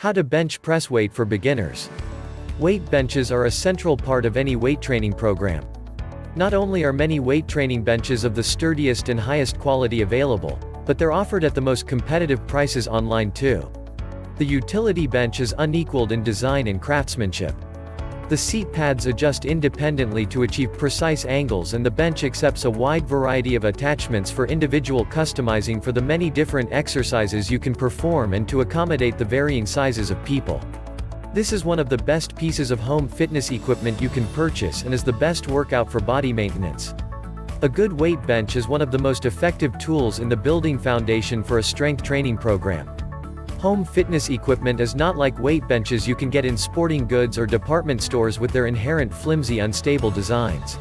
How to bench press weight for beginners. Weight benches are a central part of any weight training program. Not only are many weight training benches of the sturdiest and highest quality available, but they're offered at the most competitive prices online too. The utility bench is unequaled in design and craftsmanship. The seat pads adjust independently to achieve precise angles and the bench accepts a wide variety of attachments for individual customizing for the many different exercises you can perform and to accommodate the varying sizes of people. This is one of the best pieces of home fitness equipment you can purchase and is the best workout for body maintenance. A good weight bench is one of the most effective tools in the building foundation for a strength training program. Home fitness equipment is not like weight benches you can get in sporting goods or department stores with their inherent flimsy unstable designs.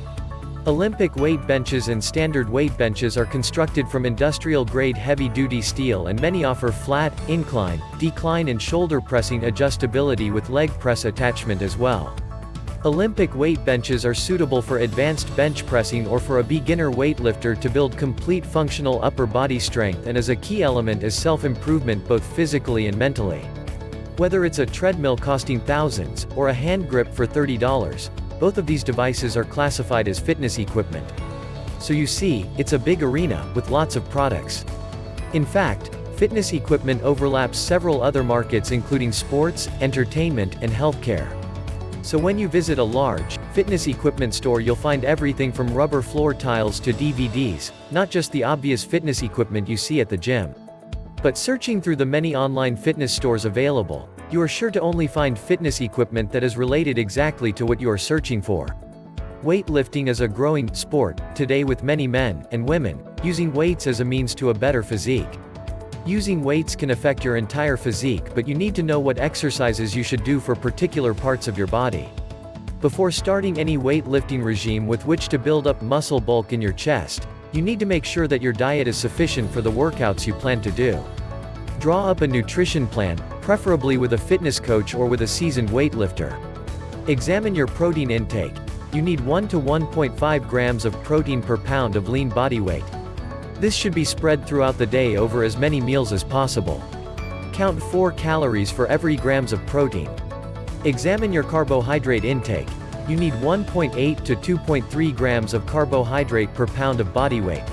Olympic weight benches and standard weight benches are constructed from industrial-grade heavy-duty steel and many offer flat, incline, decline and shoulder pressing adjustability with leg press attachment as well. Olympic weight benches are suitable for advanced bench pressing or for a beginner weightlifter to build complete functional upper body strength and as a key element is self-improvement both physically and mentally. Whether it's a treadmill costing thousands, or a hand grip for $30, both of these devices are classified as fitness equipment. So you see, it's a big arena, with lots of products. In fact, fitness equipment overlaps several other markets including sports, entertainment, and healthcare. So when you visit a large, fitness equipment store you'll find everything from rubber floor tiles to DVDs, not just the obvious fitness equipment you see at the gym. But searching through the many online fitness stores available, you are sure to only find fitness equipment that is related exactly to what you are searching for. Weightlifting is a growing sport today with many men and women using weights as a means to a better physique. Using weights can affect your entire physique but you need to know what exercises you should do for particular parts of your body. Before starting any weightlifting regime with which to build up muscle bulk in your chest, you need to make sure that your diet is sufficient for the workouts you plan to do. Draw up a nutrition plan, preferably with a fitness coach or with a seasoned weightlifter. Examine your protein intake. You need 1 to 1.5 grams of protein per pound of lean body weight. This should be spread throughout the day over as many meals as possible. Count 4 calories for every grams of protein. Examine your carbohydrate intake. You need 1.8 to 2.3 grams of carbohydrate per pound of body weight.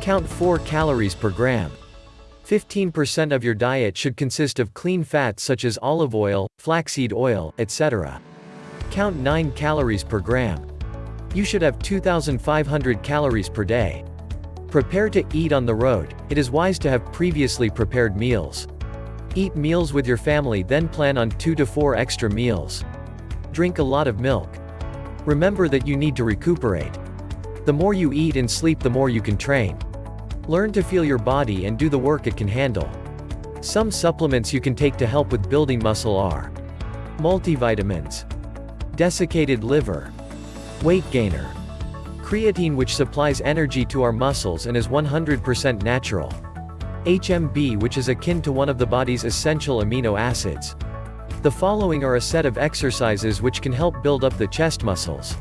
Count 4 calories per gram. 15% of your diet should consist of clean fats such as olive oil, flaxseed oil, etc. Count 9 calories per gram. You should have 2,500 calories per day. Prepare to eat on the road, it is wise to have previously prepared meals. Eat meals with your family then plan on 2 to 4 extra meals. Drink a lot of milk. Remember that you need to recuperate. The more you eat and sleep the more you can train. Learn to feel your body and do the work it can handle. Some supplements you can take to help with building muscle are multivitamins, desiccated liver, weight gainer, Creatine which supplies energy to our muscles and is 100% natural. HMB which is akin to one of the body's essential amino acids. The following are a set of exercises which can help build up the chest muscles.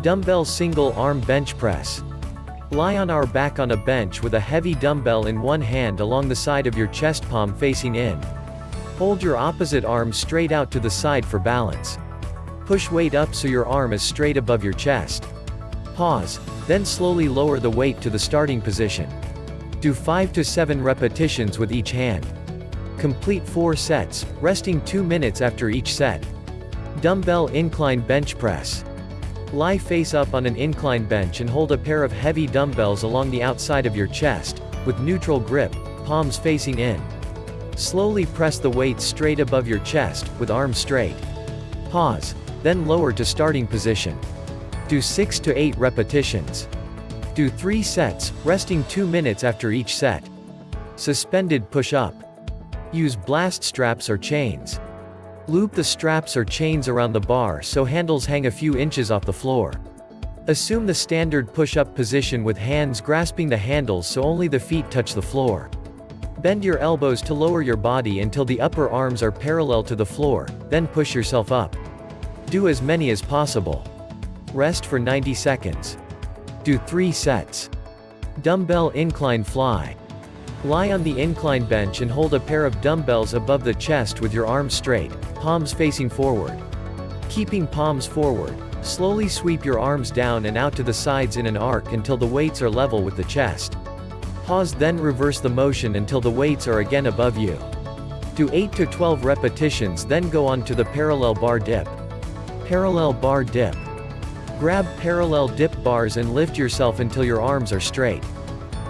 Dumbbell single arm bench press. Lie on our back on a bench with a heavy dumbbell in one hand along the side of your chest palm facing in. Hold your opposite arm straight out to the side for balance. Push weight up so your arm is straight above your chest. Pause, then slowly lower the weight to the starting position. Do 5 to 7 repetitions with each hand. Complete 4 sets, resting 2 minutes after each set. Dumbbell incline bench press. Lie face up on an incline bench and hold a pair of heavy dumbbells along the outside of your chest, with neutral grip, palms facing in. Slowly press the weight straight above your chest, with arms straight. Pause, then lower to starting position. Do 6 to 8 repetitions. Do 3 sets, resting 2 minutes after each set. Suspended push-up. Use blast straps or chains. Loop the straps or chains around the bar so handles hang a few inches off the floor. Assume the standard push-up position with hands grasping the handles so only the feet touch the floor. Bend your elbows to lower your body until the upper arms are parallel to the floor, then push yourself up. Do as many as possible. Rest for 90 seconds. Do 3 sets. Dumbbell incline fly. Lie on the incline bench and hold a pair of dumbbells above the chest with your arms straight, palms facing forward. Keeping palms forward, slowly sweep your arms down and out to the sides in an arc until the weights are level with the chest. Pause then reverse the motion until the weights are again above you. Do 8 to 12 repetitions then go on to the parallel bar dip. Parallel bar dip. Grab parallel dip bars and lift yourself until your arms are straight.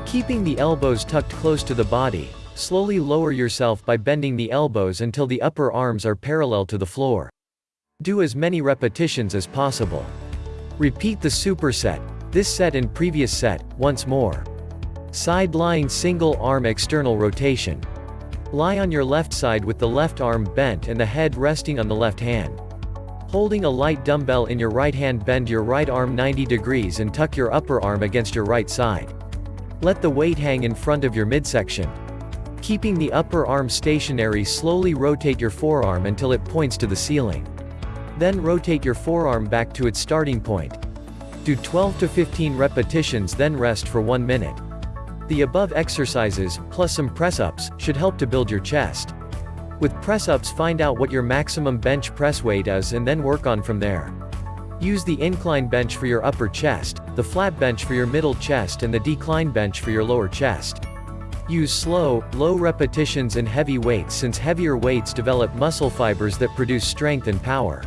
Keeping the elbows tucked close to the body, slowly lower yourself by bending the elbows until the upper arms are parallel to the floor. Do as many repetitions as possible. Repeat the superset, this set and previous set, once more. Side lying single arm external rotation. Lie on your left side with the left arm bent and the head resting on the left hand. Holding a light dumbbell in your right hand bend your right arm 90 degrees and tuck your upper arm against your right side. Let the weight hang in front of your midsection. Keeping the upper arm stationary slowly rotate your forearm until it points to the ceiling. Then rotate your forearm back to its starting point. Do 12 to 15 repetitions then rest for 1 minute. The above exercises, plus some press-ups, should help to build your chest. With press-ups find out what your maximum bench press weight is and then work on from there. Use the incline bench for your upper chest, the flat bench for your middle chest and the decline bench for your lower chest. Use slow, low repetitions and heavy weights since heavier weights develop muscle fibers that produce strength and power.